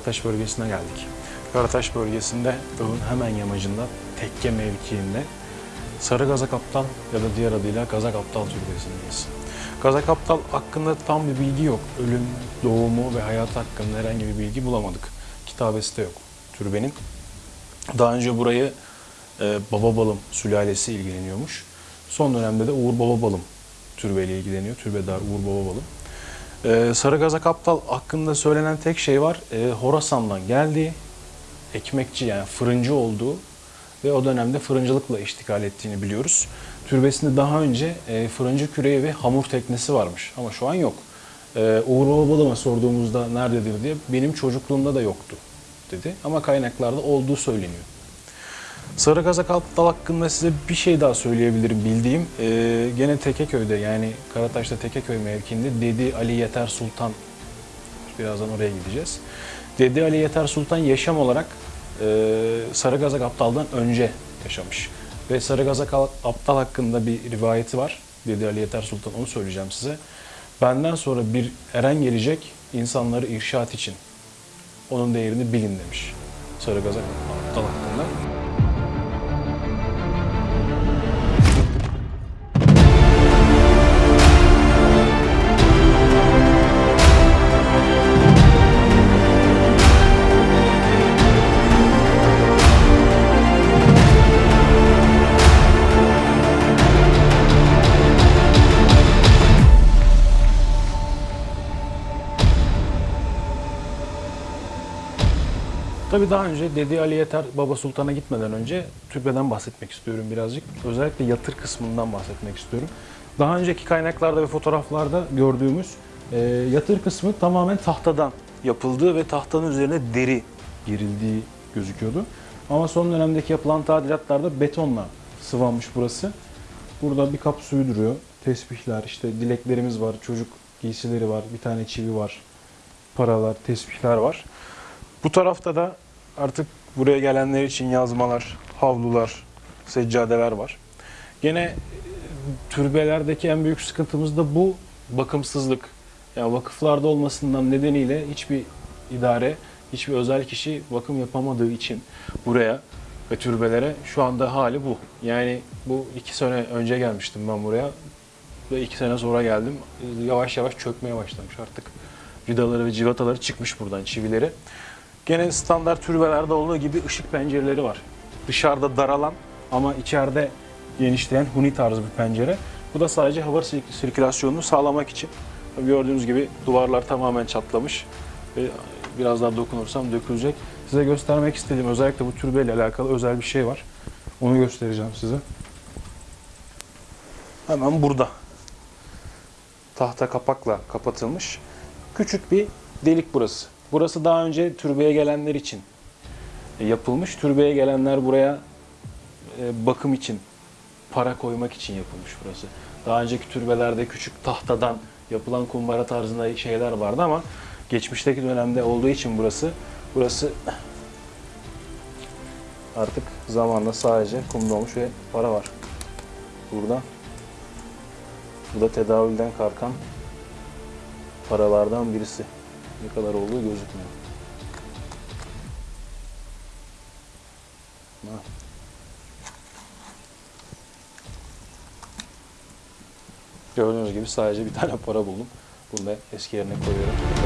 Karataş bölgesine geldik. Karataş bölgesinde dağın hemen yamacında tekke mevkiinde Sarı Gazak Aptal ya da diğer adıyla Gazak Aptal türbesindeyiz. Gazak Aptal hakkında tam bir bilgi yok. Ölüm, doğumu ve hayat hakkında herhangi bir bilgi bulamadık. Kitabesi de yok türbenin. Daha önce burayı e, Baba Balım sülalesi ilgileniyormuş. Son dönemde de Uğur Baba Balım türbeyle ilgileniyor. Türbedar Uğur Baba Balım. Ee, Sarı Gazak Aptal hakkında söylenen tek şey var. Ee, Horasan'dan geldiği, ekmekçi yani fırıncı olduğu ve o dönemde fırıncılıkla iştikal ettiğini biliyoruz. Türbesinde daha önce e, fırıncı küreği ve hamur teknesi varmış ama şu an yok. Ee, Uğur Babalı'ma sorduğumuzda nerededir diye benim çocukluğumda da yoktu dedi ama kaynaklarda olduğu söyleniyor. Sarı Kazak Aptal hakkında size bir şey daha söyleyebilirim bildiğim. Ee, gene Tekeköy'de yani Karataş'ta Tekeköy mevkiinde Dedi Ali Yeter Sultan, birazdan oraya gideceğiz. Dedi Ali Yeter Sultan yaşam olarak e, Sarı Kazak Aptal'dan önce yaşamış. Ve Sarı Kazak Aptal hakkında bir rivayeti var. Dedi Ali Yeter Sultan onu söyleyeceğim size. Benden sonra bir eren gelecek insanları irşat için. Onun değerini bilin demiş. Sarı Kazak Aptal hakkında. Tabii daha önce Dedi Ali Yeter Baba Sultan'a gitmeden önce türbeden bahsetmek istiyorum birazcık. Özellikle yatır kısmından bahsetmek istiyorum. Daha önceki kaynaklarda ve fotoğraflarda gördüğümüz e, yatır kısmı tamamen tahtadan yapıldığı ve tahtanın üzerine deri gerildiği gözüküyordu. Ama son dönemdeki yapılan tadilatlarda betonla sıvanmış burası. Burada bir kap suyu duruyor. Tesbihler, işte dileklerimiz var, çocuk giysileri var, bir tane çivi var, paralar, tesbihler var. Bu tarafta da artık buraya gelenler için yazmalar, havlular, seccadeler var. Gene e, türbelerdeki en büyük sıkıntımız da bu bakımsızlık. Yani vakıflarda olmasından nedeniyle hiçbir idare, hiçbir özel kişi bakım yapamadığı için buraya ve türbelere şu anda hali bu. Yani bu iki sene önce gelmiştim ben buraya ve iki sene sonra geldim. Yavaş yavaş çökmeye başlamış artık. Vidaları ve civataları çıkmış buradan çivileri. Gene standart türbelerde olduğu gibi ışık pencereleri var. Dışarıda daralan ama içeride genişleyen huni tarzı bir pencere. Bu da sadece hava sirk- sirkülasyonunu sağlamak için. Gördüğünüz gibi duvarlar tamamen çatlamış biraz daha dokunursam dökülecek. Size göstermek istediğim özellikle bu türbeyle alakalı özel bir şey var. Onu göstereceğim size. Hemen burada. Tahta kapakla kapatılmış. Küçük bir delik burası. Burası daha önce türbeye gelenler için e, yapılmış. Türbeye gelenler buraya e, bakım için, para koymak için yapılmış burası. Daha önceki türbelerde küçük tahtadan yapılan kumbara tarzında şeyler vardı ama geçmişteki dönemde olduğu için burası burası artık zamanla sadece kum dolmuş ve para var. Burada bu da tedavülden kalkan paralardan birisi. Ne kadar olduğu gözükmüyor. Ha. Gördüğünüz gibi sadece bir tane para buldum. Bunu da eski yerine koyuyorum.